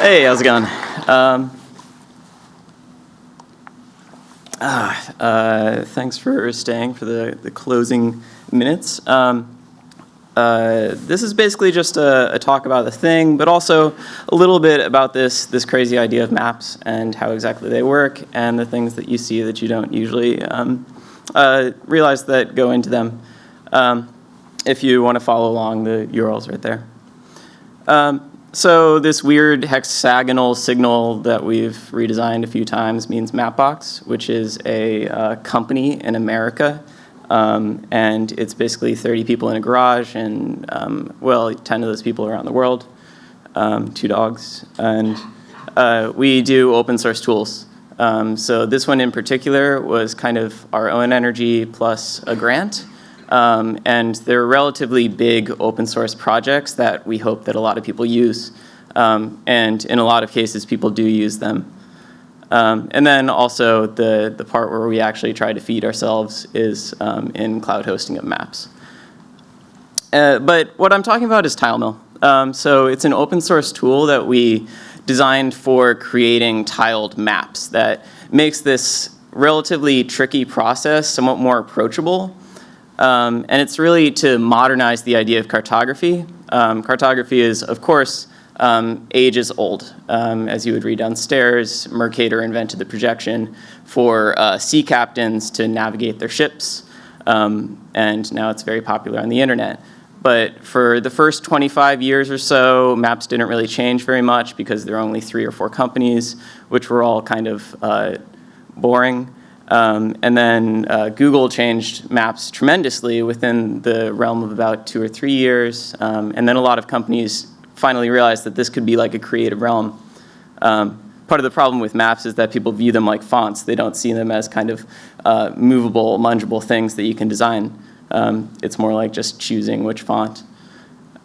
Hey, how's it going? Um, ah, uh, thanks for staying for the, the closing minutes. Um, uh, this is basically just a, a, talk about the thing, but also a little bit about this, this crazy idea of maps and how exactly they work and the things that you see that you don't usually um, uh, realize that go into them. Um, if you want to follow along, the URL's right there. So this weird hexagonal signal that we've redesigned a few times means Mapbox, which is a uh, company in America. Um, and it's basically 30 people in a garage and, um, well, 10 of those people around the world, um, two dogs. And uh, we do open source tools. Um, so this one in particular was kind of our own energy plus a grant. Um, and they're relatively big open source projects that we hope that a lot of people use. Um, and in a lot of cases, people do use them. Um, and then also the, the part where we actually try to feed ourselves is um, in cloud hosting of maps. Uh, but what I'm talking about is TileMill. Um, so it's an open source tool that we designed for creating tiled maps that makes this relatively tricky process somewhat more approachable um, and it's really to modernize the idea of cartography. Um, cartography is, of course, um, ages old. Um, as you would read downstairs, Mercator invented the projection for uh, sea captains to navigate their ships. Um, and now it's very popular on the internet. But for the first 25 years or so, maps didn't really change very much because there were only three or four companies, which were all kind of uh, boring. Um, and then uh, Google changed maps tremendously within the realm of about two or three years. Um, and then a lot of companies finally realized that this could be like a creative realm. Um, part of the problem with maps is that people view them like fonts. They don't see them as kind of uh, movable, mungible things that you can design. Um, it's more like just choosing which font.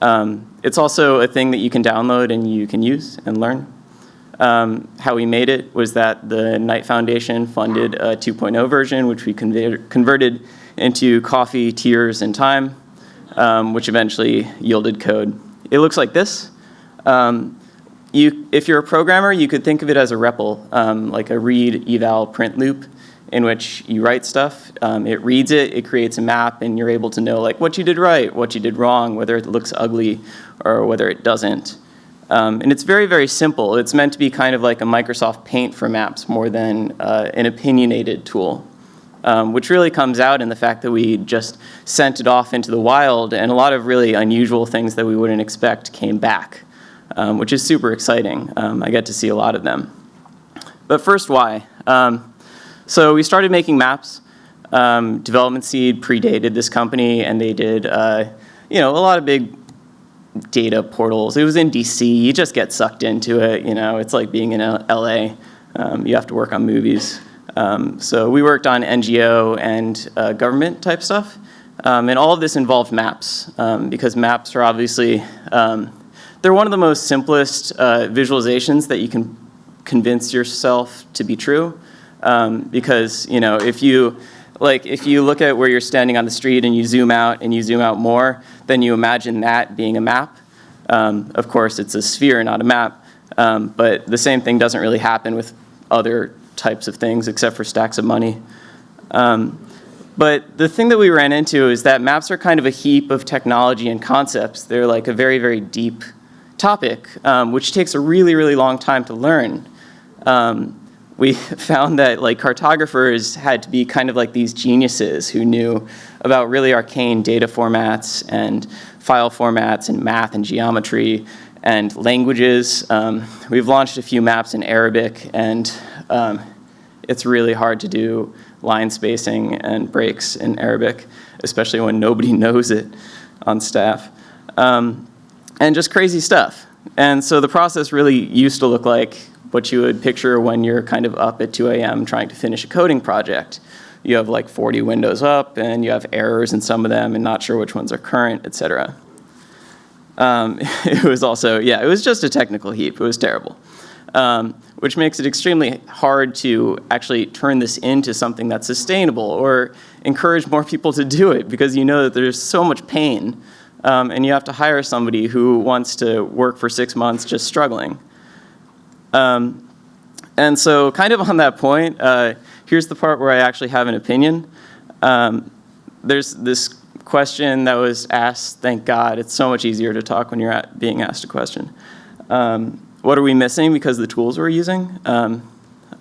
Um, it's also a thing that you can download and you can use and learn. Um, how we made it was that the Knight Foundation funded a 2.0 version, which we converted into coffee, tears, and time, um, which eventually yielded code. It looks like this. Um, you, if you're a programmer, you could think of it as a REPL, um, like a read, eval, print loop, in which you write stuff. Um, it reads it, it creates a map, and you're able to know like what you did right, what you did wrong, whether it looks ugly or whether it doesn't. Um, and it's very, very simple. It's meant to be kind of like a Microsoft Paint for maps more than uh, an opinionated tool, um, which really comes out in the fact that we just sent it off into the wild and a lot of really unusual things that we wouldn't expect came back, um, which is super exciting. Um, I get to see a lot of them. But first, why? Um, so we started making maps. Um, Development Seed predated this company and they did uh, you know, a lot of big data portals. It was in DC. You just get sucked into it. You know, it's like being in LA. Um, you have to work on movies. Um, so we worked on NGO and uh, government type stuff. Um, and all of this involved maps um, because maps are obviously, um, they're one of the most simplest uh, visualizations that you can convince yourself to be true. Um, because, you know, if you, like if you look at where you're standing on the street and you zoom out and you zoom out more, then you imagine that being a map. Um, of course, it's a sphere, not a map, um, but the same thing doesn't really happen with other types of things except for stacks of money. Um, but the thing that we ran into is that maps are kind of a heap of technology and concepts. They're like a very, very deep topic, um, which takes a really, really long time to learn. Um, we found that like cartographers had to be kind of like these geniuses who knew about really arcane data formats and file formats and math and geometry and languages. Um, we've launched a few maps in Arabic and um, it's really hard to do line spacing and breaks in Arabic, especially when nobody knows it on staff. Um, and just crazy stuff. And so the process really used to look like what you would picture when you're kind of up at 2 a.m. trying to finish a coding project. You have like 40 windows up and you have errors in some of them and not sure which ones are current, et cetera. Um, it was also, yeah, it was just a technical heap. It was terrible. Um, which makes it extremely hard to actually turn this into something that's sustainable or encourage more people to do it because you know that there's so much pain um, and you have to hire somebody who wants to work for six months just struggling. Um, and so kind of on that point, uh, here's the part where I actually have an opinion. Um, there's this question that was asked, thank God, it's so much easier to talk when you're being asked a question. Um, what are we missing because the tools we're using? Um,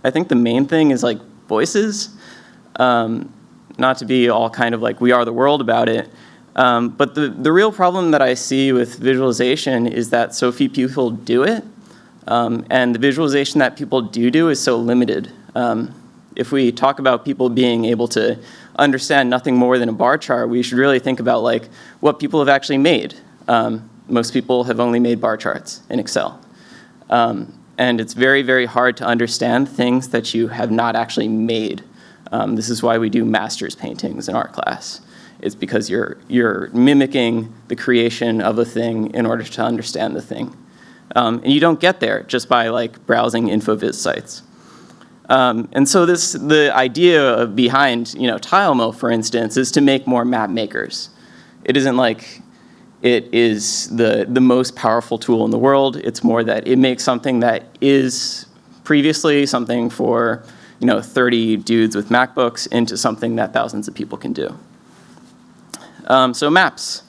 I think the main thing is like voices. Um, not to be all kind of like we are the world about it, um, but the, the real problem that I see with visualization is that so few people do it, um, and the visualization that people do do is so limited. Um, if we talk about people being able to understand nothing more than a bar chart, we should really think about like what people have actually made. Um, most people have only made bar charts in Excel. Um, and it's very, very hard to understand things that you have not actually made. Um, this is why we do master's paintings in art class. It's because you're, you're mimicking the creation of a thing in order to understand the thing. Um, and you don't get there just by like browsing InfoVis sites. Um, and so this, the idea behind you know, TileMill, for instance, is to make more map makers. It isn't like it is the, the most powerful tool in the world. It's more that it makes something that is previously something for you know, 30 dudes with MacBooks into something that thousands of people can do. Um, so maps,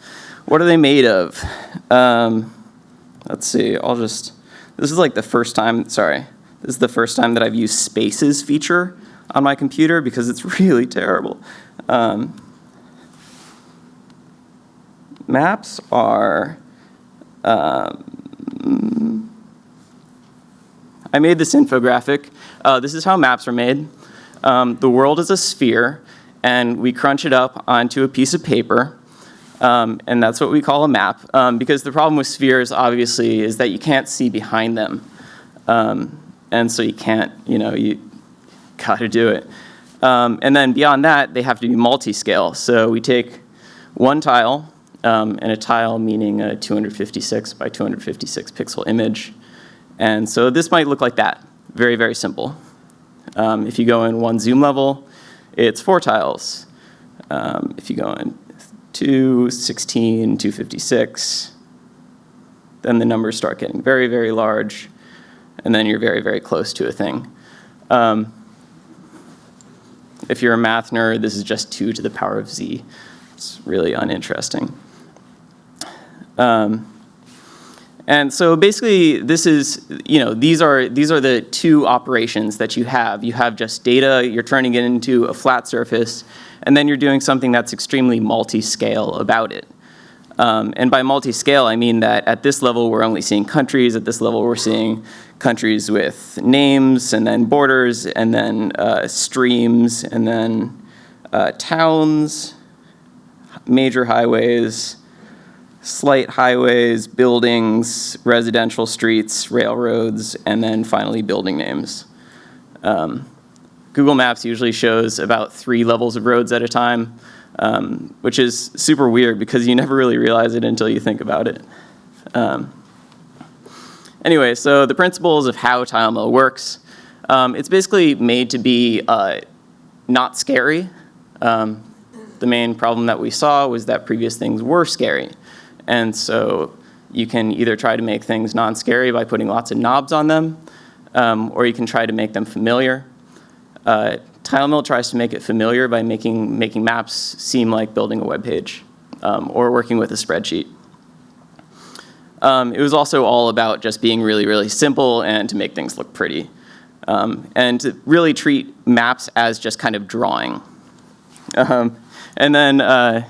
what are they made of? Um, let's see, I'll just, this is like the first time, sorry, this is the first time that I've used spaces feature on my computer because it's really terrible. Um, maps are, um, I made this infographic. Uh, this is how maps are made. Um, the world is a sphere and we crunch it up onto a piece of paper. Um, and that's what we call a map. Um, because the problem with spheres, obviously, is that you can't see behind them. Um, and so you can't, you know, you gotta do it. Um, and then beyond that, they have to be multi-scale. So we take one tile, um, and a tile meaning a 256 by 256 pixel image. And so this might look like that, very, very simple. Um, if you go in one zoom level, it's four tiles. Um, if you go in 216, 256, then the numbers start getting very, very large, and then you're very, very close to a thing. Um, if you're a math nerd, this is just 2 to the power of z. It's really uninteresting. Um, and so basically this is, you know, these are, these are the two operations that you have. You have just data, you're turning it into a flat surface, and then you're doing something that's extremely multi-scale about it. Um, and by multi-scale, I mean that at this level, we're only seeing countries. At this level, we're seeing countries with names, and then borders, and then uh, streams, and then uh, towns, major highways, slight highways, buildings, residential streets, railroads, and then finally building names. Um, Google Maps usually shows about three levels of roads at a time, um, which is super weird because you never really realize it until you think about it. Um, anyway, so the principles of how TileMill works. Um, it's basically made to be uh, not scary. Um, the main problem that we saw was that previous things were scary. And so you can either try to make things non-scary by putting lots of knobs on them, um, or you can try to make them familiar. Uh, TileMill tries to make it familiar by making, making maps seem like building a web page um, or working with a spreadsheet. Um, it was also all about just being really, really simple and to make things look pretty. Um, and to really treat maps as just kind of drawing. Um, and then uh,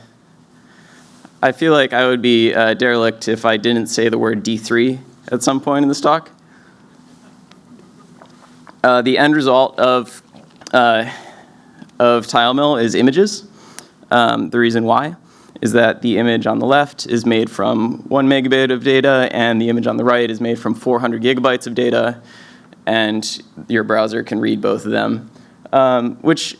I feel like I would be uh, derelict if I didn't say the word D3 at some point in this talk. Uh, the end result of, uh, of TileMill is images. Um, the reason why is that the image on the left is made from one megabit of data and the image on the right is made from 400 gigabytes of data and your browser can read both of them. Um, which,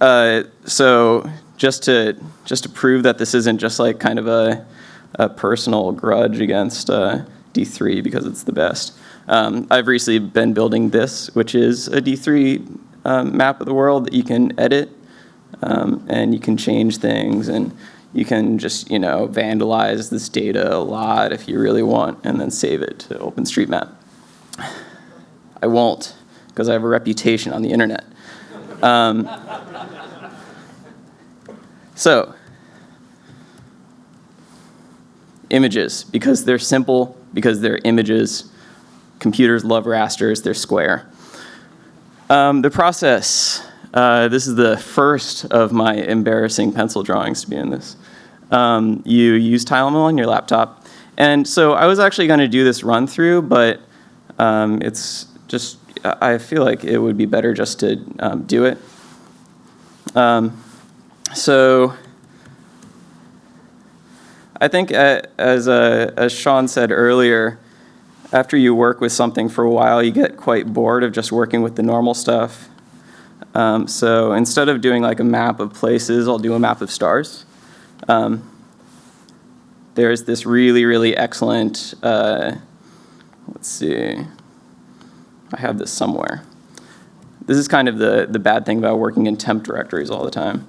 uh, so just to just to prove that this isn't just like kind of a, a personal grudge against uh, D3 because it's the best. Um, I've recently been building this, which is a D3 um, map of the world that you can edit um, and you can change things and you can just you know vandalize this data a lot if you really want and then save it to OpenStreetMap. I won't, because I have a reputation on the internet. Um, so, images, because they're simple, because they're images. Computers love rasters, they're square. Um, the process, uh, this is the first of my embarrassing pencil drawings to be in this. Um, you use TileMill on your laptop. And so I was actually going to do this run through, but um, it's just, I feel like it would be better just to um, do it. Um, so I think uh, as, uh, as Sean said earlier, after you work with something for a while, you get quite bored of just working with the normal stuff. Um, so instead of doing like a map of places, I'll do a map of stars. Um, there's this really, really excellent, uh, let's see, I have this somewhere. This is kind of the, the bad thing about working in temp directories all the time.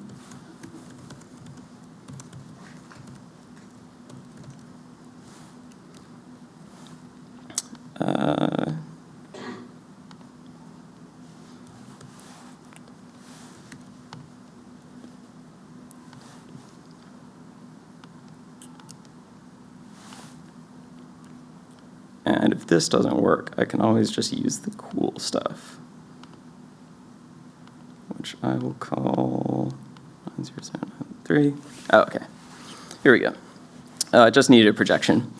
Uh, and if this doesn't work, I can always just use the cool stuff, which I will call 90793. Oh, okay. Here we go. Uh, just needed a projection.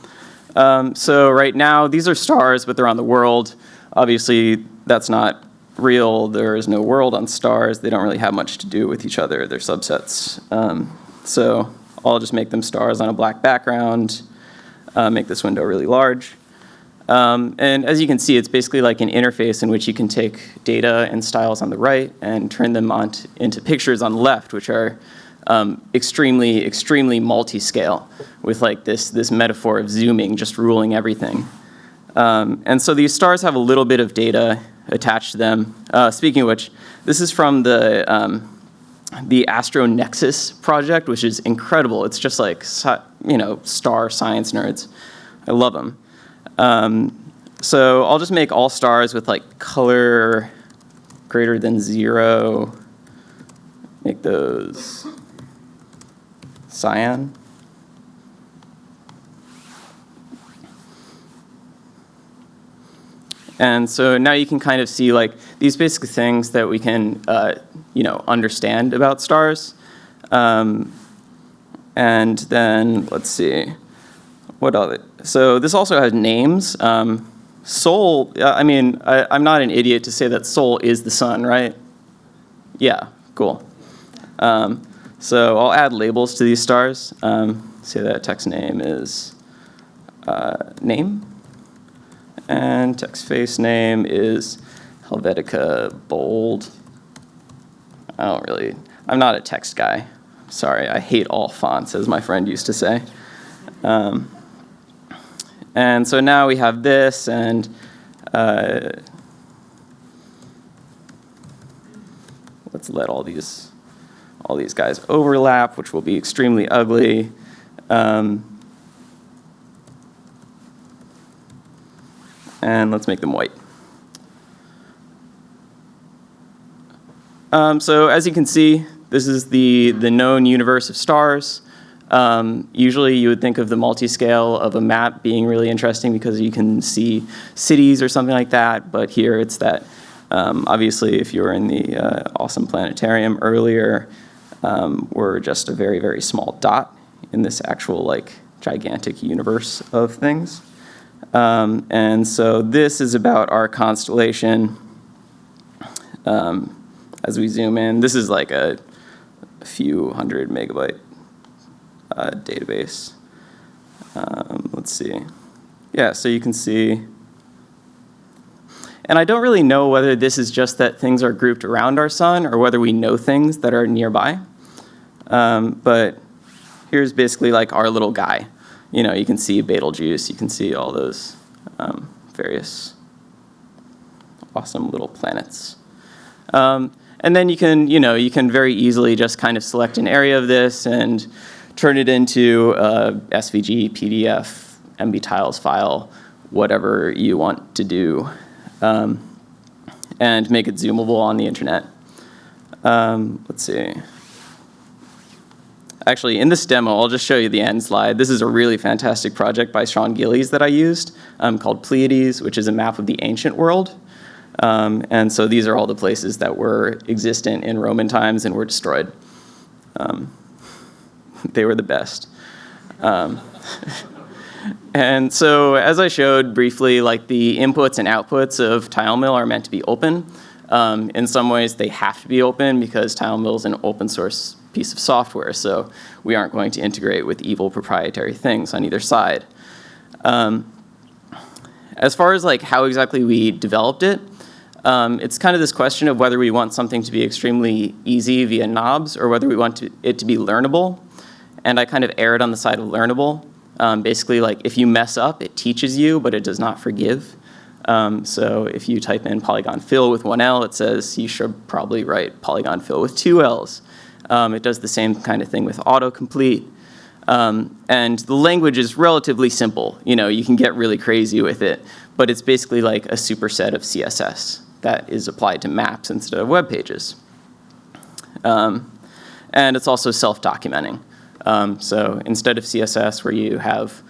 Um, so right now, these are stars, but they're on the world. Obviously, that's not real. There is no world on stars. They don't really have much to do with each other. They're subsets. Um, so I'll just make them stars on a black background, uh, make this window really large. Um, and as you can see, it's basically like an interface in which you can take data and styles on the right and turn them on into pictures on the left, which are um, extremely, extremely multi-scale with like this, this metaphor of zooming, just ruling everything. Um, and so these stars have a little bit of data attached to them. Uh, speaking of which, this is from the, um, the Astro Nexus project, which is incredible. It's just like, you know, star science nerds. I love them. Um, so I'll just make all stars with like color greater than zero. Make those cyan. And so now you can kind of see like these basic things that we can, uh, you know, understand about stars. Um, and then let's see, what other? So this also has names. Um, Sol, I mean, I, I'm not an idiot to say that Sol is the sun, right? Yeah, cool. Um, so I'll add labels to these stars. Um, say that text name is uh, name. And text face name is Helvetica bold. I don't really, I'm not a text guy. Sorry, I hate all fonts, as my friend used to say. Um, and so now we have this, and uh, let's let all these all these guys overlap, which will be extremely ugly. Um, and let's make them white. Um, so as you can see, this is the, the known universe of stars. Um, usually you would think of the multi-scale of a map being really interesting because you can see cities or something like that, but here it's that um, obviously if you were in the uh, awesome planetarium earlier, um, we're just a very, very small dot in this actual like gigantic universe of things. Um, and so this is about our constellation. Um, as we zoom in, this is like a, a few hundred megabyte uh, database. Um, let's see. Yeah, so you can see. And I don't really know whether this is just that things are grouped around our sun or whether we know things that are nearby. Um, but here's basically like our little guy. You know, you can see Betelgeuse, you can see all those um, various awesome little planets. Um, and then you can, you know, you can very easily just kind of select an area of this and turn it into a SVG, PDF, MB tiles file, whatever you want to do. Um, and make it zoomable on the internet. Um, let's see. Actually, in this demo, I'll just show you the end slide. This is a really fantastic project by Sean Gillies that I used um, called Pleiades, which is a map of the ancient world. Um, and so these are all the places that were existent in Roman times and were destroyed. Um, they were the best. Um, and so as I showed briefly, like the inputs and outputs of TileMill are meant to be open. Um, in some ways, they have to be open because TileMill is an open source piece of software, so we aren't going to integrate with evil proprietary things on either side. Um, as far as like how exactly we developed it, um, it's kind of this question of whether we want something to be extremely easy via knobs or whether we want to, it to be learnable. And I kind of erred on the side of learnable. Um, basically, like if you mess up, it teaches you, but it does not forgive. Um, so if you type in polygon fill with one L, it says you should probably write polygon fill with two L's. Um, it does the same kind of thing with autocomplete. Um, and the language is relatively simple. You know, you can get really crazy with it, but it's basically like a superset of CSS that is applied to maps instead of web pages. Um, and it's also self-documenting. Um, so instead of CSS where you have,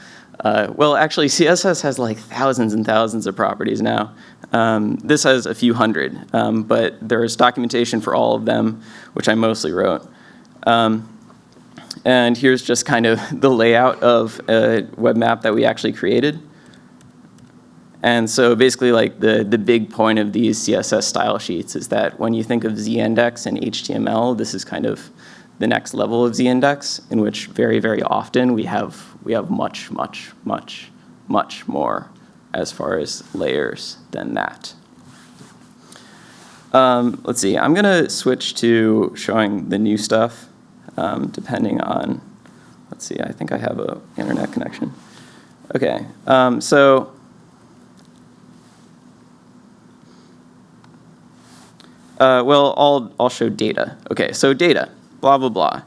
uh, well actually CSS has like thousands and thousands of properties now. Um, this has a few hundred, um, but there's documentation for all of them, which I mostly wrote. Um, and here's just kind of the layout of a web map that we actually created. And so basically like the, the big point of these CSS style sheets is that when you think of z-index and HTML, this is kind of the next level of z-index in which very, very often we have, we have much, much, much, much more as far as layers than that. Um, let's see, I'm gonna switch to showing the new stuff um, depending on, let's see, I think I have a internet connection. Okay, um, so Uh, well, I'll, I'll show data. Okay, so data, blah, blah, blah.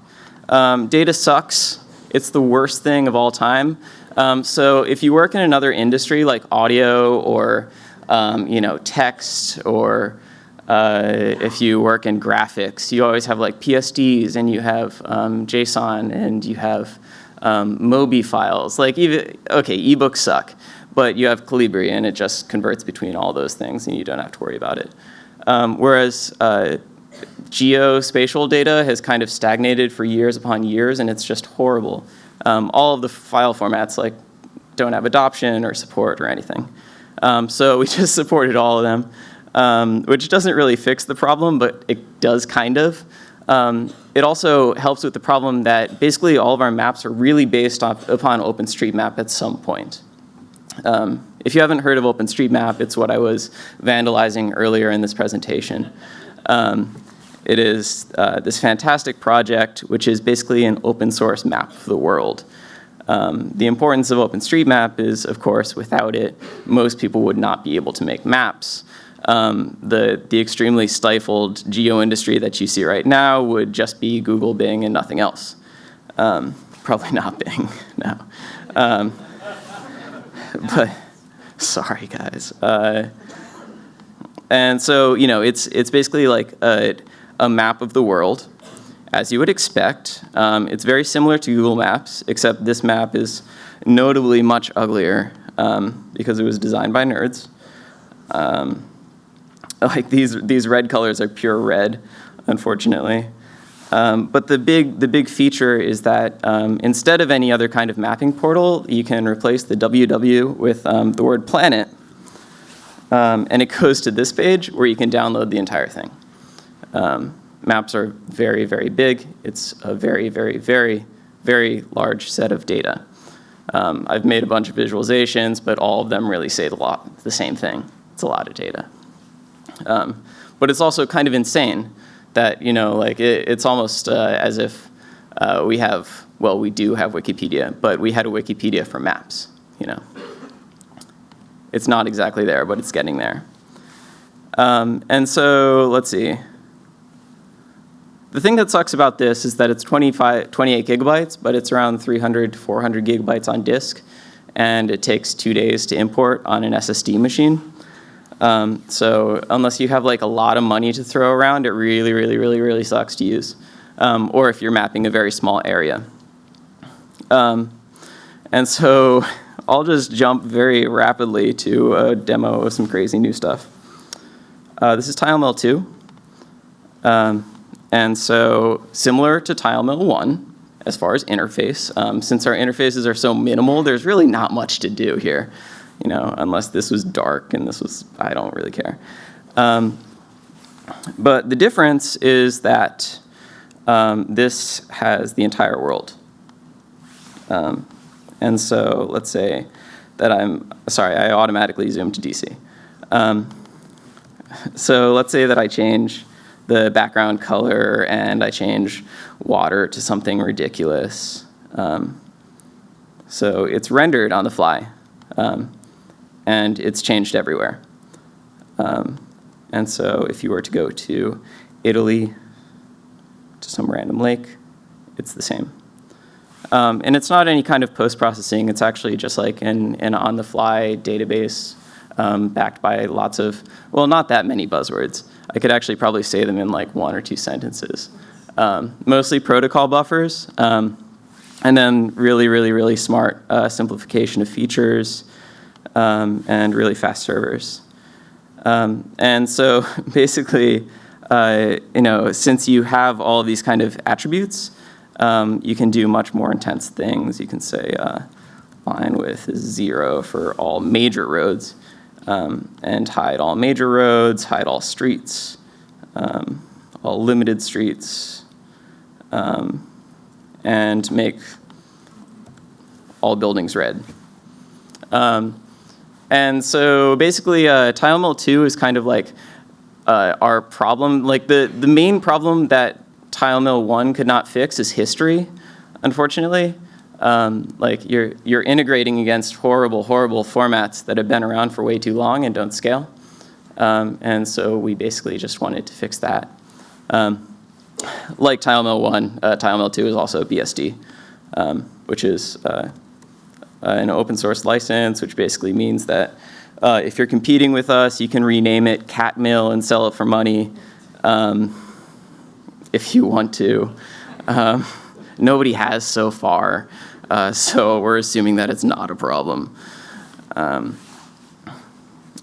Um, data sucks. It's the worst thing of all time. Um, so if you work in another industry like audio or um, you know, text or uh, if you work in graphics, you always have like PSDs and you have um, JSON and you have um, MOBI files. Like even, okay, ebooks suck, but you have Calibre and it just converts between all those things and you don't have to worry about it. Um, whereas uh, geospatial data has kind of stagnated for years upon years and it's just horrible. Um, all of the file formats like don't have adoption or support or anything. Um, so we just supported all of them, um, which doesn't really fix the problem, but it does kind of. Um, it also helps with the problem that basically all of our maps are really based off, upon OpenStreetMap at some point. Um, if you haven't heard of OpenStreetMap, it's what I was vandalizing earlier in this presentation. Um, it is uh, this fantastic project, which is basically an open source map of the world. Um, the importance of OpenStreetMap is, of course, without it, most people would not be able to make maps. Um, the, the extremely stifled geo industry that you see right now would just be Google, Bing, and nothing else. Um, probably not Bing, no. Um, but sorry guys. Uh, and so, you know, it's, it's basically like a map of the world as you would expect. Um, it's very similar to Google Maps, except this map is notably much uglier um, because it was designed by nerds. Um, like these, these red colors are pure red, unfortunately. Um, but the big, the big feature is that um, instead of any other kind of mapping portal, you can replace the WW with um, the word planet. And it goes to this page where you can download the entire thing. Um, maps are very, very big. It's a very, very, very, very large set of data. Um, I've made a bunch of visualizations, but all of them really say the, lot, the same thing. It's a lot of data. but it's also kind of insane that, you know, like it, it's almost uh, as if uh, we have, well, we do have Wikipedia, but we had a Wikipedia for maps, you know. It's not exactly there, but it's getting there. Um, and so, let's see. The thing that sucks about this is that it's 25, 28 gigabytes, but it's around 300 to 400 gigabytes on disk, and it takes two days to import on an SSD machine. Um, so unless you have like a lot of money to throw around, it really, really, really, really sucks to use. Um, or if you're mapping a very small area. Um, and so I'll just jump very rapidly to a demo of some crazy new stuff. Uh, this is TileMill 2. Um, and so similar to TileMill 1, as far as interface, um, since our interfaces are so minimal, there's really not much to do here you know, unless this was dark and this was, I don't really care. Um, but the difference is that um, this has the entire world. Um, and so let's say that I'm, sorry, I automatically zoom to DC. Um, so let's say that I change the background color and I change water to something ridiculous. Um, so it's rendered on the fly. Um, and it's changed everywhere. Um, and so if you were to go to Italy, to some random lake, it's the same. Um, and it's not any kind of post-processing, it's actually just like an, an on-the-fly database um, backed by lots of, well, not that many buzzwords. I could actually probably say them in like one or two sentences. Um, mostly protocol buffers, um, and then really, really, really smart uh, simplification of features, um, and really fast servers. Um, and so basically, uh, you know, since you have all these kind of attributes, um, you can do much more intense things. You can say uh, line width is zero for all major roads um, and hide all major roads, hide all streets, um, all limited streets, um, and make all buildings red. Um, and so basically, uh, TileMill 2 is kind of like uh, our problem. Like the, the main problem that TileMill 1 could not fix is history, unfortunately. Um, like you're, you're integrating against horrible, horrible formats that have been around for way too long and don't scale. Um, and so we basically just wanted to fix that. Um, like TileMill 1, uh, TileMill 2 is also BSD, um, which is uh, uh, an open source license, which basically means that uh, if you're competing with us, you can rename it Catmill and sell it for money um, if you want to. Um, nobody has so far, uh, so we're assuming that it's not a problem. Um,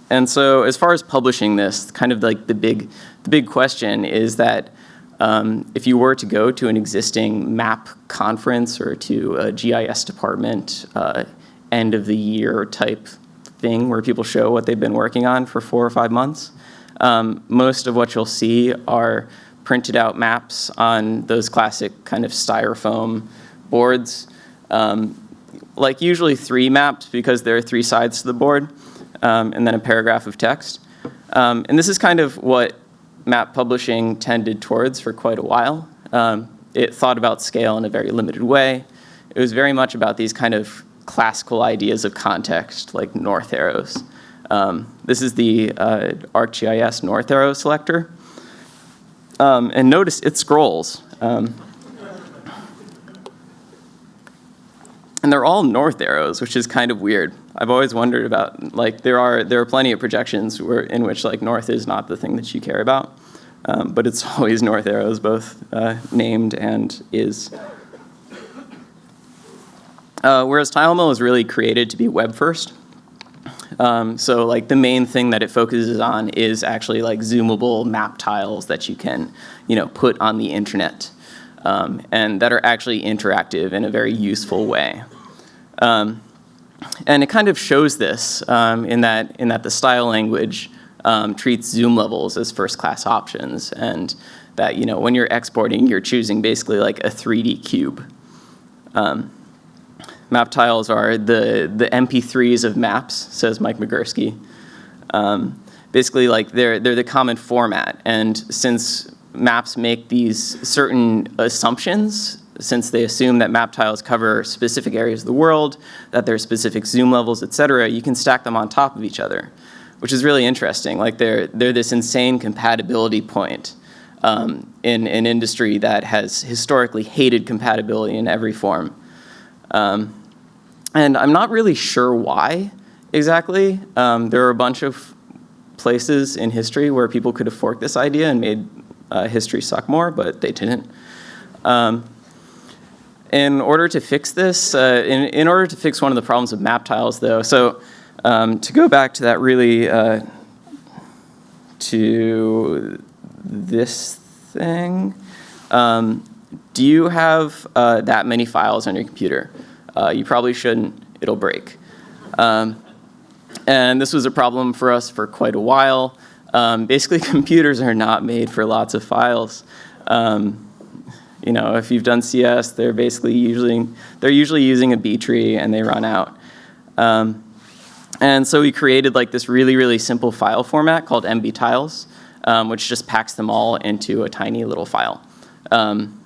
and so as far as publishing this, kind of like the big, the big question is that um, if you were to go to an existing MAP conference or to a GIS department uh, end of the year type thing where people show what they've been working on for four or five months, um, most of what you'll see are printed out maps on those classic kind of styrofoam boards. Um, like usually three maps because there are three sides to the board um, and then a paragraph of text. Um, and this is kind of what map publishing tended towards for quite a while. Um, it thought about scale in a very limited way. It was very much about these kind of classical ideas of context, like north arrows. Um, this is the uh, ArcGIS north arrow selector. Um, and notice it scrolls. Um, and they're all north arrows, which is kind of weird. I've always wondered about, like, there are, there are plenty of projections where, in which, like, north is not the thing that you care about. Um, but it's always north arrows, both uh, named and is. Uh, whereas TileMill is really created to be web first. Um, so like the main thing that it focuses on is actually like zoomable map tiles that you can, you know, put on the internet um, and that are actually interactive in a very useful way. Um, and it kind of shows this um, in that in that the style language um, treats zoom levels as first class options and that you know when you're exporting you're choosing basically like a 3D cube. Um, map tiles are the the MP3s of maps, says Mike Migurski. Um, basically, like they're they're the common format, and since maps make these certain assumptions, since they assume that map tiles cover specific areas of the world, that there are specific zoom levels, et cetera, you can stack them on top of each other which is really interesting. Like they're, they're this insane compatibility point um, in an industry that has historically hated compatibility in every form. Um, and I'm not really sure why exactly. Um, there are a bunch of places in history where people could have forked this idea and made uh, history suck more, but they didn't. Um, in order to fix this, uh, in, in order to fix one of the problems of map tiles though, so um, to go back to that really, uh, to this thing, um, do you have uh, that many files on your computer? Uh, you probably shouldn't, it'll break. Um, and this was a problem for us for quite a while. Um, basically, computers are not made for lots of files. Um, you know, if you've done CS, they're basically usually, they're usually using a B tree and they run out. Um, and so we created like this really, really simple file format called MB tiles, um, which just packs them all into a tiny little file. Um,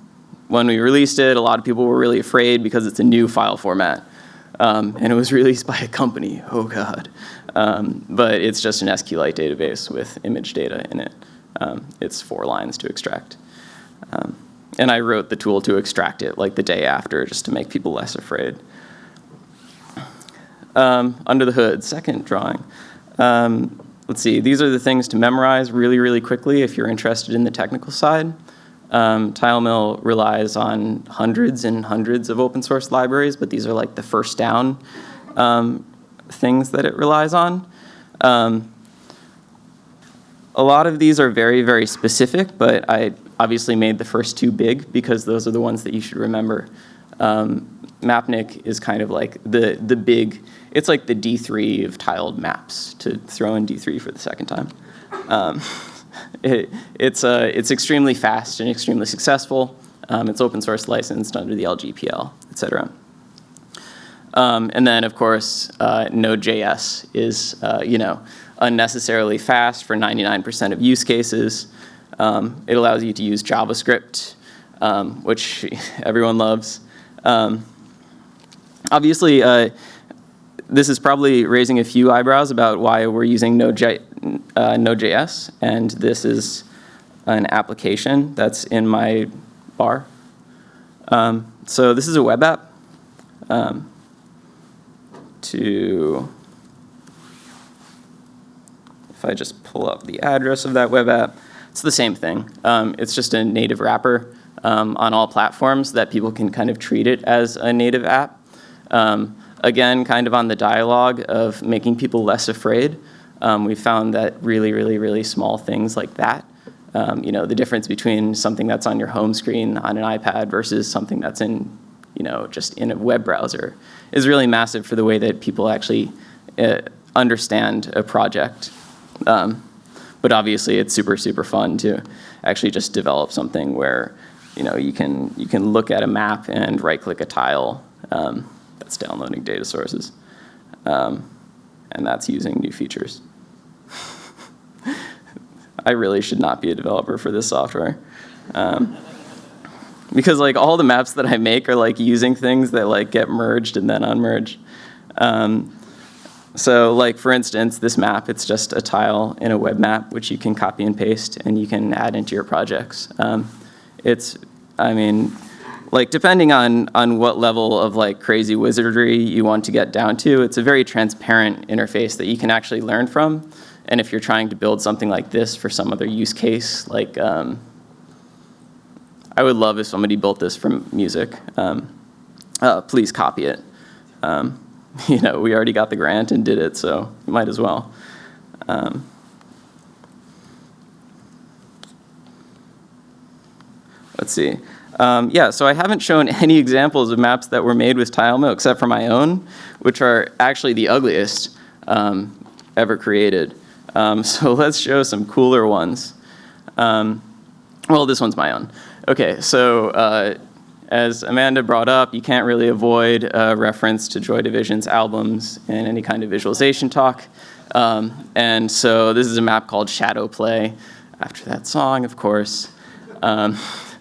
when we released it, a lot of people were really afraid because it's a new file format. Um, and it was released by a company, oh God. Um, but it's just an SQLite database with image data in it. Um, it's four lines to extract. Um, and I wrote the tool to extract it like the day after just to make people less afraid. Um, under the hood, second drawing. Um, let's see, these are the things to memorize really, really quickly if you're interested in the technical side. Um, TileMill relies on hundreds and hundreds of open source libraries, but these are like the first down um, things that it relies on. Um, a lot of these are very, very specific, but I obviously made the first two big because those are the ones that you should remember. Um, Mapnik is kind of like the, the big, it's like the D3 of tiled maps, to throw in D3 for the second time. It, it's, uh, it's extremely fast and extremely successful. Um, it's open source licensed under the LGPL, et cetera. Um, and then, of course, uh, Node.js is, uh, you know, unnecessarily fast for 99% of use cases. Um, it allows you to use JavaScript, um, which everyone loves. Um, obviously, uh, this is probably raising a few eyebrows about why we're using Node.js, uh, Node and this is an application that's in my bar. Um, so this is a web app. Um, to, if I just pull up the address of that web app, it's the same thing. Um, it's just a native wrapper um, on all platforms that people can kind of treat it as a native app. Um, again, kind of on the dialogue of making people less afraid. Um, we found that really, really, really small things like that, um, you know, the difference between something that's on your home screen on an iPad versus something that's in, you know, just in a web browser is really massive for the way that people actually uh, understand a project. Um, but obviously it's super, super fun to actually just develop something where you know, you can, you can look at a map and right click a tile um, that's downloading data sources. Um, and that's using new features. I really should not be a developer for this software. Um, because like all the maps that I make are like using things that like get merged and then unmerged. Um, so like for instance, this map, it's just a tile in a web map which you can copy and paste and you can add into your projects. Um, it's, I mean, like depending on, on what level of like crazy wizardry you want to get down to, it's a very transparent interface that you can actually learn from. And if you're trying to build something like this for some other use case, like um, I would love if somebody built this from music. Um, uh, please copy it. Um, you know, we already got the grant and did it, so might as well. Um, let's see. Um, yeah, so I haven't shown any examples of maps that were made with TileMill except for my own, which are actually the ugliest um, ever created. Um, so let's show some cooler ones. Um, well, this one's my own. Okay, so uh, as Amanda brought up, you can't really avoid a reference to Joy Division's albums in any kind of visualization talk. Um, and so this is a map called Shadow Play, after that song, of course.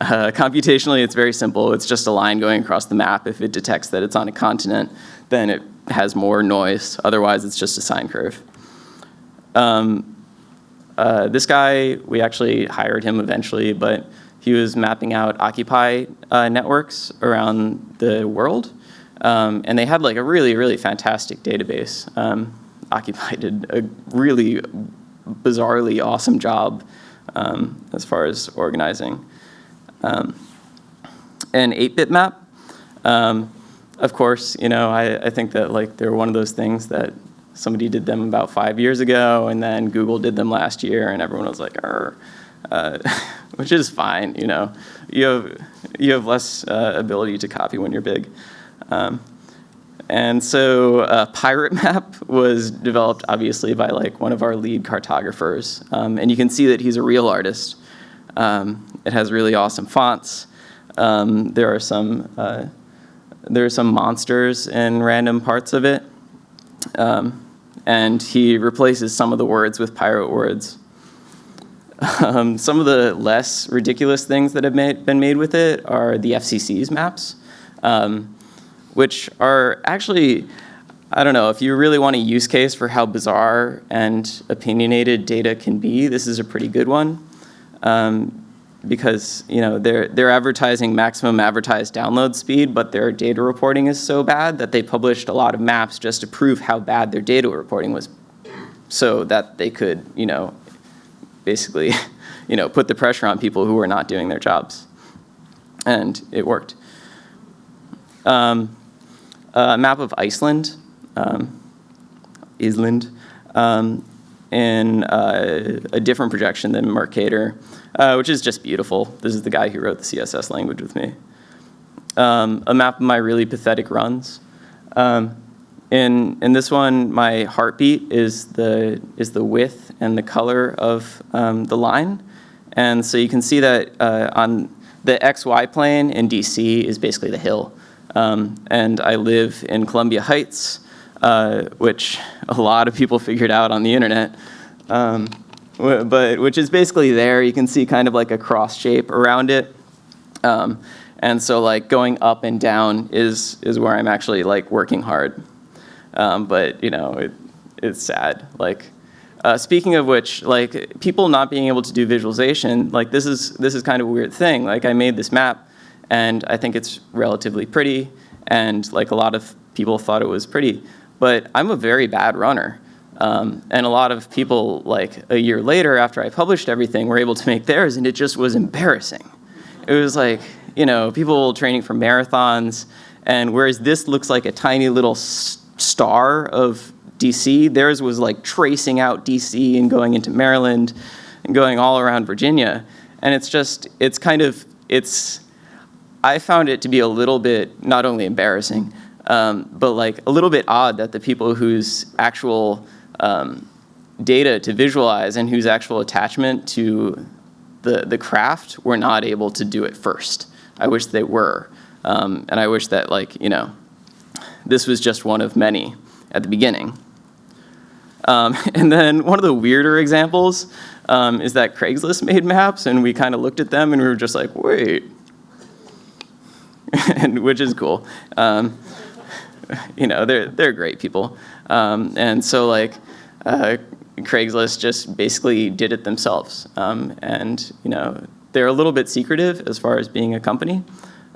Uh, computationally, it's very simple. It's just a line going across the map. If it detects that it's on a continent, then it has more noise. Otherwise, it's just a sine curve. Um, uh, this guy, we actually hired him eventually, but he was mapping out Occupy uh, networks around the world. Um, and they had like a really, really fantastic database. Um, Occupy did a really bizarrely awesome job um, as far as organizing. Um, an 8-bit map, um, of course, you know, I, I think that like they're one of those things that somebody did them about five years ago, and then Google did them last year, and everyone was like, uh, which is fine, you know. You have, you have less uh, ability to copy when you're big. Um, and so uh, Pirate Map was developed obviously by like one of our lead cartographers. Um, and you can see that he's a real artist. Um, it has really awesome fonts. Um, there are some uh, there are some monsters in random parts of it. Um, and he replaces some of the words with pirate words. Um, some of the less ridiculous things that have made, been made with it are the FCC's maps. Um, which are actually, I don't know, if you really want a use case for how bizarre and opinionated data can be, this is a pretty good one. Um, because you know they're they're advertising maximum advertised download speed, but their data reporting is so bad that they published a lot of maps just to prove how bad their data reporting was, so that they could you know basically you know put the pressure on people who were not doing their jobs, and it worked. Um, a map of Iceland, um, Island, um, in uh, a different projection than Mercator, uh, which is just beautiful. This is the guy who wrote the CSS language with me. Um, a map of my really pathetic runs. Um, in, in this one, my heartbeat is the, is the width and the color of um, the line. And so you can see that uh, on the XY plane in DC is basically the hill. Um, and I live in Columbia Heights, uh, which a lot of people figured out on the internet. But which is basically there. You can see kind of like a cross shape around it. Um, and so like going up and down is, is where I'm actually like working hard. Um, but you know, it, it's sad. Like, uh, speaking of which, like people not being able to do visualization, like this is, this is kind of a weird thing. Like I made this map and I think it's relatively pretty, and like a lot of people thought it was pretty. But I'm a very bad runner. Um, and a lot of people, like a year later after I published everything, were able to make theirs, and it just was embarrassing. It was like, you know, people training for marathons, and whereas this looks like a tiny little star of DC, theirs was like tracing out DC and going into Maryland and going all around Virginia. And it's just, it's kind of, it's, I found it to be a little bit not only embarrassing, um, but like a little bit odd that the people whose actual um, data to visualize and whose actual attachment to the, the craft were not able to do it first. I wish they were. Um, and I wish that like, you know, this was just one of many at the beginning. Um, and then one of the weirder examples um, is that Craigslist made maps and we kind of looked at them and we were just like, wait, and, which is cool. Um, you know, they're, they're great people. Um, and so like, uh, Craigslist just basically did it themselves. Um, and you know, they're a little bit secretive as far as being a company.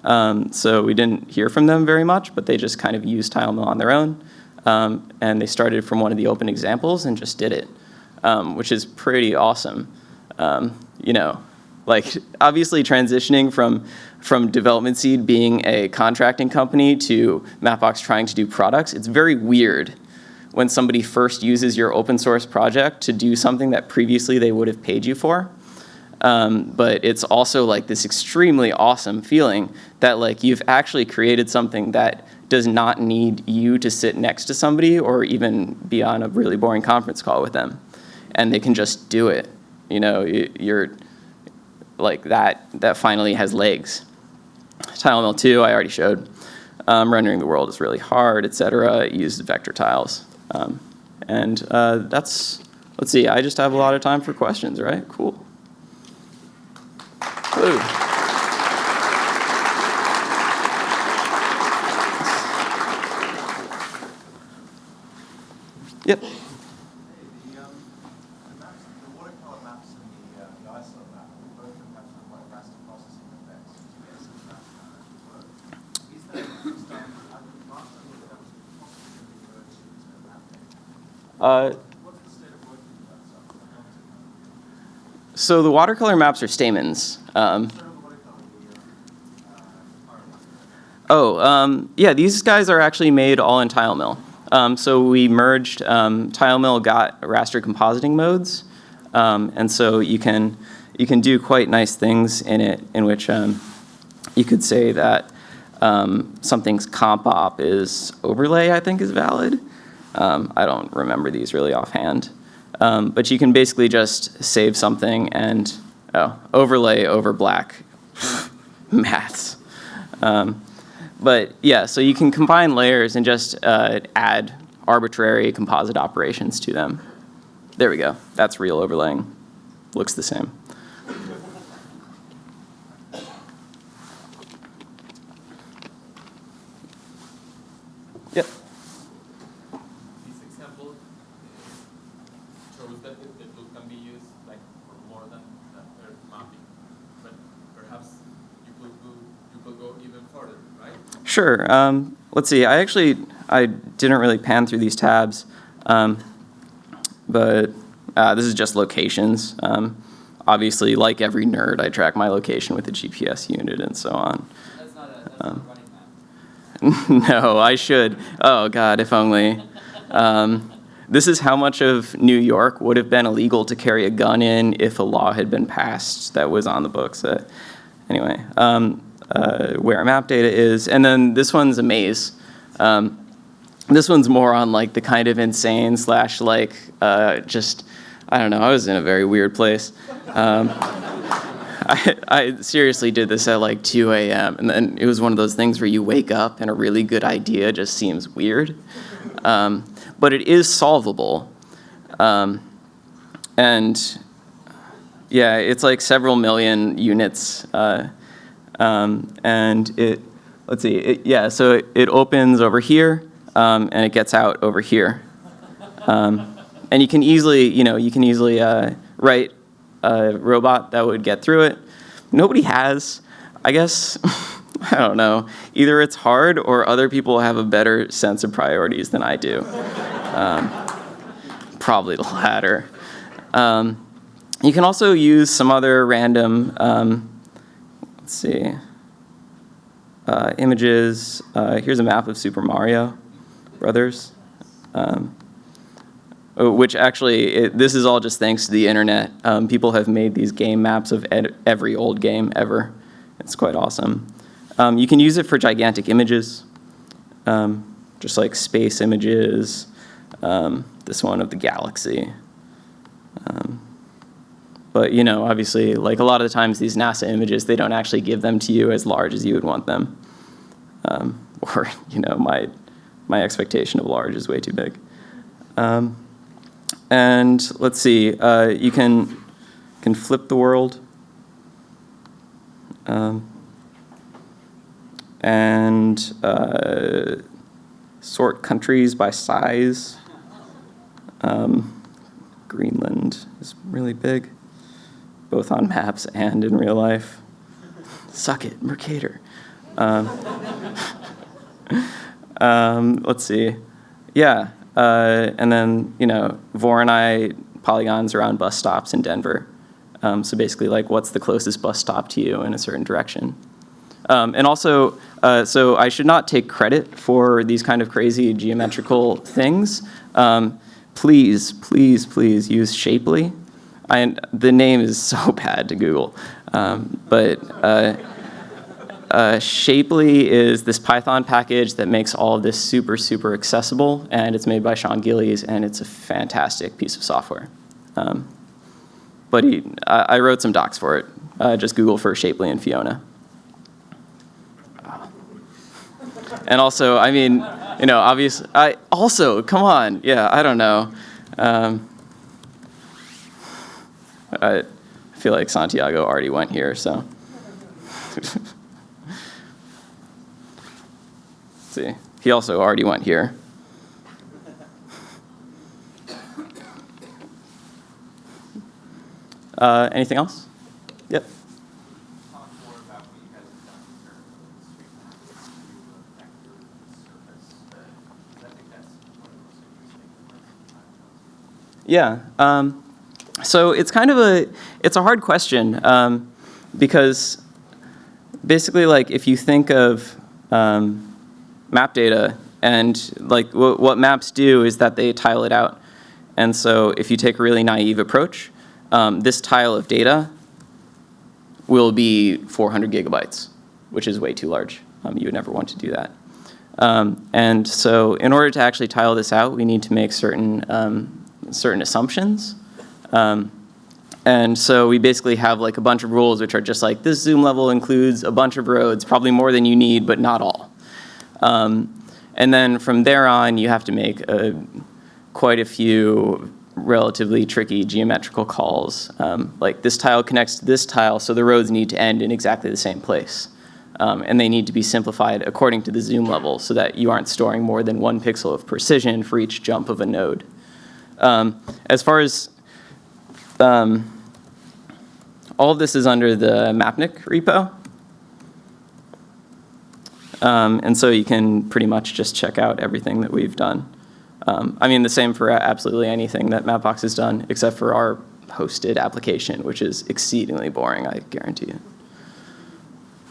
Um, so we didn't hear from them very much, but they just kind of used TileMill on their own. Um, and they started from one of the open examples and just did it, um, which is pretty awesome. you know, like obviously transitioning from from Development Seed being a contracting company to Mapbox trying to do products, it's very weird when somebody first uses your open source project to do something that previously they would have paid you for. Um, but it's also like this extremely awesome feeling that like you've actually created something that does not need you to sit next to somebody or even be on a really boring conference call with them. And they can just do it. You know, you're like that, that finally has legs. TileMill 2, I already showed. Um, rendering the world is really hard, etc. It used vector tiles. Um, and uh, that's, let's see, I just have a lot of time for questions, right? Cool. Woo. Yep. So the watercolor maps are Stamen's. Um, oh, um, yeah, these guys are actually made all in TileMill. Um, so we merged, um, TileMill got raster compositing modes, um, and so you can, you can do quite nice things in it in which um, you could say that um, something's comp op is overlay, I think is valid. Um, I don't remember these really offhand. Um, but you can basically just save something and, oh, overlay over black. Maths. Um, but yeah, so you can combine layers and just uh, add arbitrary composite operations to them. There we go. That's real overlaying. Looks the same. Yep. This example uh, shows that the the tool can be used like for more than than earth mapping, but perhaps you could go, you could go even further, right? Sure. Um, let's see. I actually I didn't really pan through these tabs, um, but uh, this is just locations. Um, obviously, like every nerd, I track my location with a GPS unit and so on. That's not a, that's not a running map. no, I should. Oh God, if only. Um, this is how much of New York would have been illegal to carry a gun in if a law had been passed that was on the books. Uh, anyway, um, uh, where our map data is, and then this one's a maze. Um, this one's more on like the kind of insane slash like uh, just I don't know. I was in a very weird place. Um, I, I seriously did this at like 2 a.m. and then it was one of those things where you wake up and a really good idea just seems weird. Um, but it is solvable. Um, and yeah, it's like several million units. Uh, um, and it, let's see, it, yeah, so it, it opens over here um, and it gets out over here. Um, and you can easily, you know, you can easily uh, write a robot that would get through it. Nobody has. I guess, I don't know. Either it's hard or other people have a better sense of priorities than I do. Um, probably the latter. Um, you can also use some other random, um, let's see, uh, images. Uh, here's a map of Super Mario Brothers. Um, uh, which actually, it, this is all just thanks to the internet. Um, people have made these game maps of every old game ever. It's quite awesome. Um, you can use it for gigantic images, um, just like space images, um, this one of the galaxy. Um, but you know, obviously, like a lot of the times these NASA images, they don't actually give them to you as large as you would want them. Um, or, you know, my, my expectation of large is way too big. Um, and let's see, uh, you can, can flip the world. Um, and uh, sort countries by size. Um, Greenland is really big, both on maps and in real life. Suck it, Mercator. Um, um, let's see. Yeah, uh, and then, you know, Voronoi polygons around bus stops in Denver. Um, so basically, like, what's the closest bus stop to you in a certain direction? Um, and also, uh, so I should not take credit for these kind of crazy geometrical things. Um, please, please, please use Shapely. I, the name is so bad to Google, um, but uh, uh, Shapely is this Python package that makes all of this super, super accessible, and it's made by Sean Gillies, and it's a fantastic piece of software. Um, but he, I, I wrote some docs for it. Uh, just Google for Shapely and Fiona. And also, I mean, you know, obviously, I also, come on, yeah, I don't know. Um, I feel like Santiago already went here, so. see, he also already went here. Uh, anything else? Yep. Yeah. Um, so it's kind of a it's a hard question um, because basically, like if you think of um, map data and like wh- what maps do is that they tile it out. And so if you take a really naive approach, um, this tile of data will be 400 gigabytes, which is way too large. Um, you would never want to do that. Um, and so in order to actually tile this out, we need to make certain, um, certain assumptions. Um, and so we basically have like a bunch of rules which are just like this zoom level includes a bunch of roads, probably more than you need, but not all. Um, and then from there on, you have to make a, quite a few relatively tricky geometrical calls. Um, like this tile connects to this tile, so the roads need to end in exactly the same place. Um, and they need to be simplified according to the zoom level so that you aren't storing more than one pixel of precision for each jump of a node. Um, as far as um, all of this is under the Mapnik repo. Um, and so you can pretty much just check out everything that we've done. Um, I mean, the same for absolutely anything that Mapbox has done, except for our hosted application, which is exceedingly boring, I guarantee you.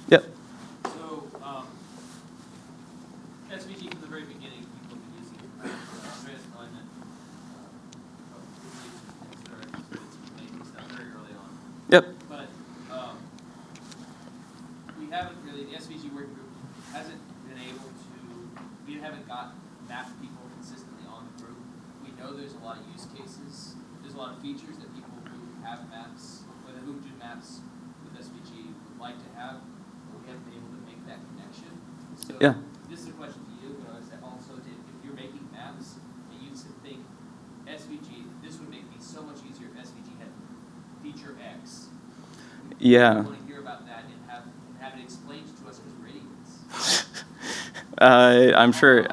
Yep. So, um, SVG from the very beginning, people have been using it, uh, Andreas Neumann, uh, of Google, et cetera, it's making stuff very early on. Yep. But, um, we haven't really, the SVG working group hasn't been able to, we haven't got map people consistently on the group. We know there's a lot of use cases, there's a lot of features that people who have maps, whether who do maps with SVG would like to have, but we haven't been able to make that connection. So, Yeah. this is a question to you, but I was also, to- if you're making maps, and you should think, SVG, this would make me so much easier if SVG had feature X. Yeah. We want to hear about that and have, and have it explained to us because we're idiots. Uh, I'm sure.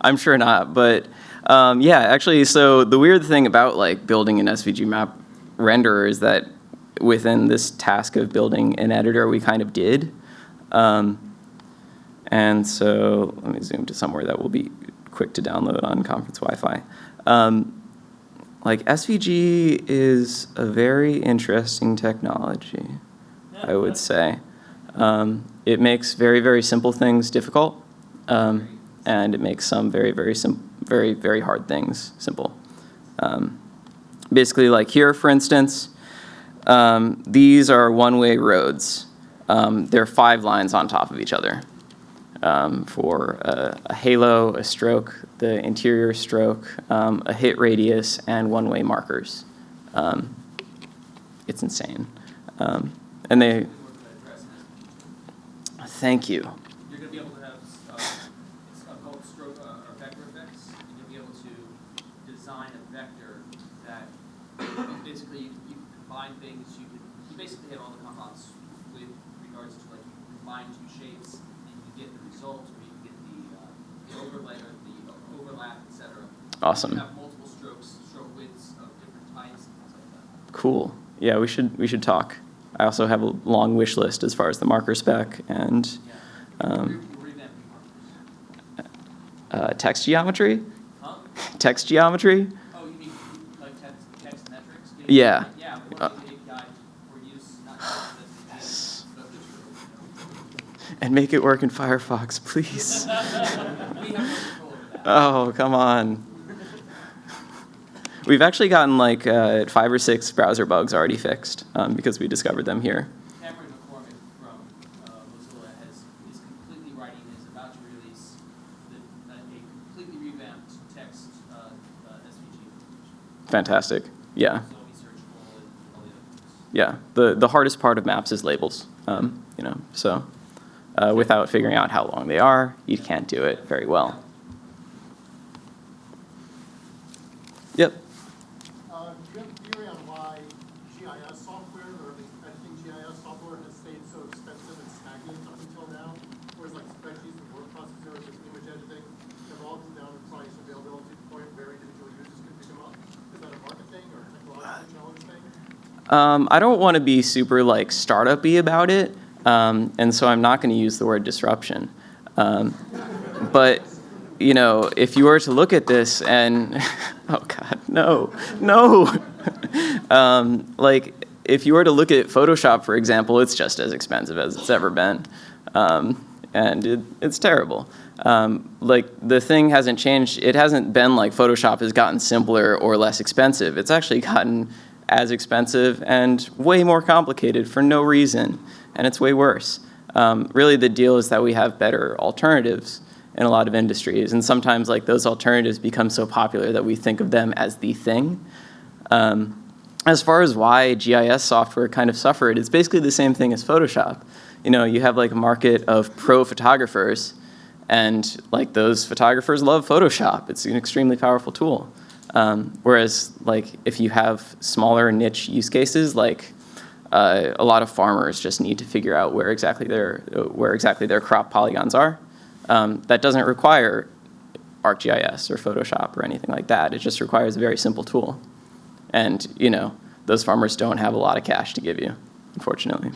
I'm sure not, but um, yeah, actually, so the weird thing about like building an SVG map renderer is that within this task of building an editor, we kind of did. Um, and so let me zoom to somewhere that will be quick to download on conference Wi-Fi. Um, like SVG is a very interesting technology, I would say. Um, it makes very, very simple things difficult, um, and it makes some very, very very, very hard things simple. Um, basically, like here, for instance, um, these are one-way roads. Um, there are five lines on top of each other. Um, for a, a halo, a stroke, the interior stroke, a hit radius, and one-way markers. It's insane. Um, and they, We work with address and SVG. thank you. You're going to be able to have, uh, it's uh, called stroke, uh, or vector effects, and you'll be able to design a vector that, basically, you combine things, you can, you basically have all the compounds with regards to, like, you combine two shapes, and you get the result, or you can get the, uh, the overlay, or the overlap, et cetera. You Awesome. can have multiple strokes, stroke widths of different types, and things like. Cool. Yeah, we should we should talk. I also have a long wish list as far as the marker spec and um, We're revamping markers. uh, text geometry. Huh? Text geometry. Oh, you mean like text, text metrics? Yeah. Yeah, Uh, working the API for use, not just as the And make it work in Firefox, please. We have no control over that. Oh, come on. We've actually gotten like uh, five or six browser bugs already fixed um, because we discovered them here. Cameron McCormack from uh, Mozilla has, is completely writing, is about to release the, a a completely revamped text uh, uh, SVG. Fantastic. Yeah. So it'll be searchable and all the. Yeah, the, the hardest part of maps is labels, um, you know, so uh, without figuring out how long they are, you can't do it very well. Yep. Uh, Do you have a theory on why GIS software, or at least editing GIS software, has stayed so expensive and stagnant up until now? Whereas like spreadsheets and word processors and image editing have all come down to price availability to the point where individual users can pick them up? Is that a market thing or a technological challenge thing? Um, I don't want to be super like startup-y about it, um, and so I'm not going to use the word disruption. Um, but you know, if you were to look at this and, oh God, no, no. um, like, if you were to look at Photoshop, for example, it's just as expensive as it's ever been. Um, and it, it's terrible. Um, like, the thing hasn't changed. It hasn't been like Photoshop has gotten simpler or less expensive. It's actually gotten as expensive and way more complicated for no reason, and it's way worse. Um, really, the deal is that we have better alternatives in a lot of industries, and sometimes like those alternatives become so popular that we think of them as the thing. Um, as far as why GIS software kind of suffered, it's basically the same thing as Photoshop. You know, you have like a market of pro photographers, and like those photographers love Photoshop. It's an extremely powerful tool. Um, whereas like if you have smaller niche use cases, like uh, a lot of farmers just need to figure out where exactly their where exactly their crop polygons are. Um, that doesn't require ArcGIS or Photoshop or anything like that. It just requires a very simple tool. And you know, those farmers don't have a lot of cash to give you, unfortunately.